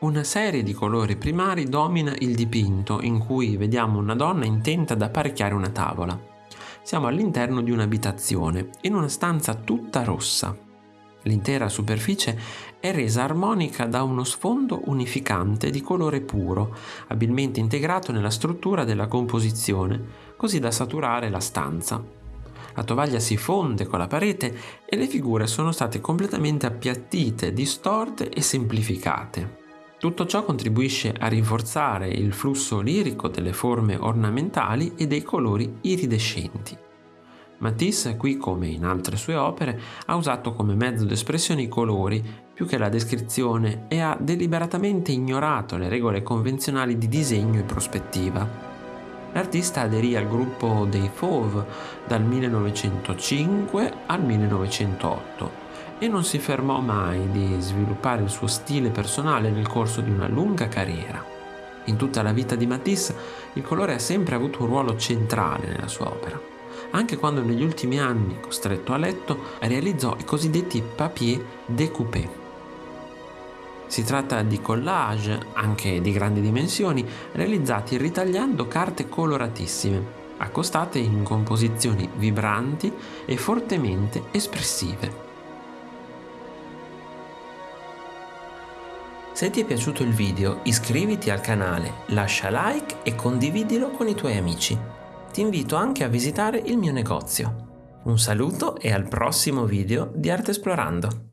Una serie di colori primari domina il dipinto in cui vediamo una donna intenta ad apparecchiare una tavola. Siamo all'interno di un'abitazione, in una stanza tutta rossa. L'intera superficie è resa armonica da uno sfondo unificante di colore puro, abilmente integrato nella struttura della composizione, così da saturare la stanza. La tovaglia si fonde con la parete e le figure sono state completamente appiattite, distorte e semplificate. Tutto ciò contribuisce a rinforzare il flusso lirico delle forme ornamentali e dei colori iridescenti. Matisse, qui come in altre sue opere, ha usato come mezzo d'espressione i colori più che la descrizione e ha deliberatamente ignorato le regole convenzionali di disegno e prospettiva. L'artista aderì al gruppo dei Fauve dal 1905 al 1908 e non si fermò mai di sviluppare il suo stile personale nel corso di una lunga carriera. In tutta la vita di Matisse il colore ha sempre avuto un ruolo centrale nella sua opera, anche quando negli ultimi anni, costretto a letto, realizzò i cosiddetti papier découpés. Si tratta di collage, anche di grandi dimensioni, realizzati ritagliando carte coloratissime, accostate in composizioni vibranti e fortemente espressive. Se ti è piaciuto il video iscriviti al canale, lascia like e condividilo con i tuoi amici. Ti invito anche a visitare il mio negozio. Un saluto e al prossimo video di Arte Esplorando.